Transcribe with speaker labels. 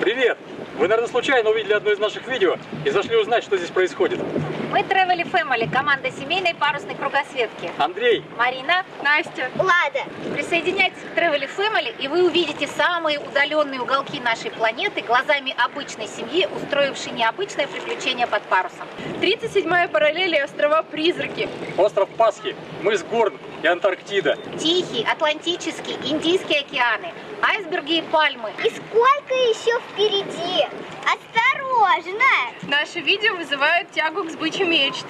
Speaker 1: Привет! Вы, наверное, случайно увидели одно из наших видео и зашли узнать, что здесь происходит.
Speaker 2: Мы Travel Family, команда семейной парусной кругосветки.
Speaker 1: Андрей,
Speaker 2: Марина, Настя.
Speaker 3: Лада.
Speaker 2: Присоединяйтесь к Travel Family, и вы увидите самые удаленные уголки нашей планеты глазами обычной семьи, устроившей необычное приключение под парусом.
Speaker 4: 37-я параллель и острова-призраки.
Speaker 1: остров Пасхи, мыс Горн и Антарктида.
Speaker 2: Тихий, Атлантический, Индийские океаны, айсберги и пальмы.
Speaker 3: И сколько еще впереди? Осторожно!
Speaker 4: Наше видео вызывает тягу к сбыче мечт.